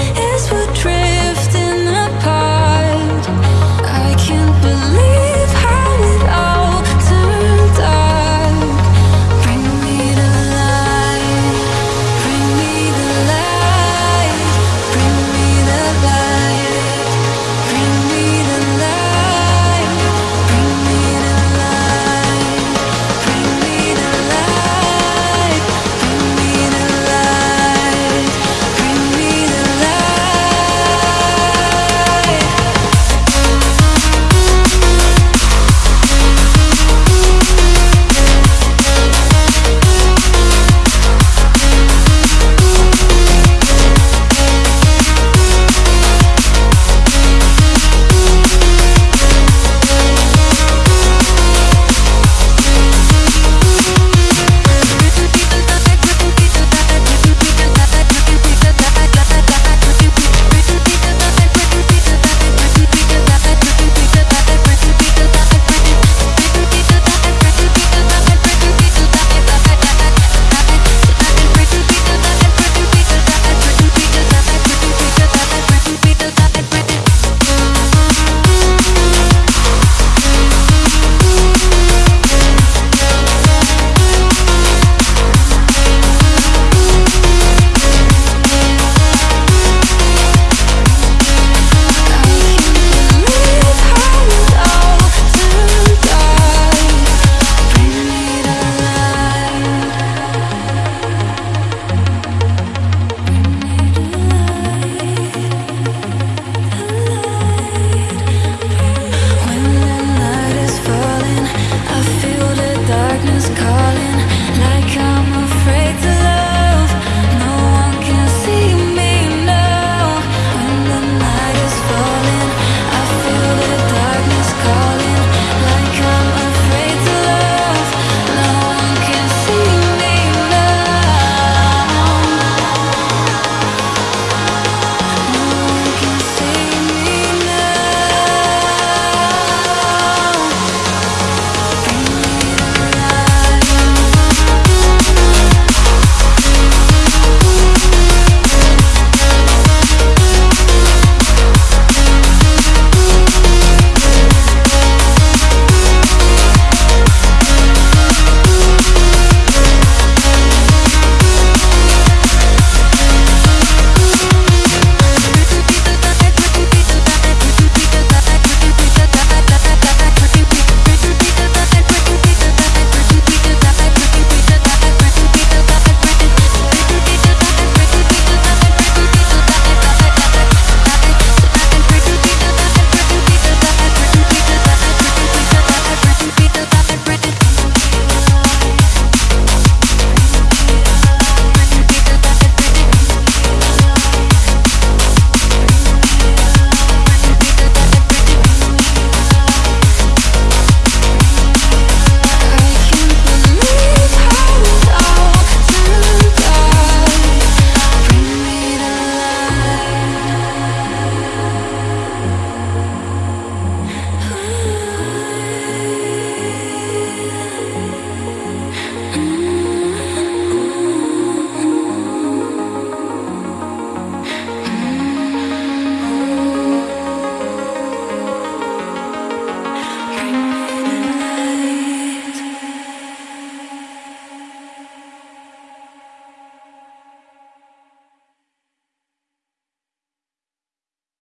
is what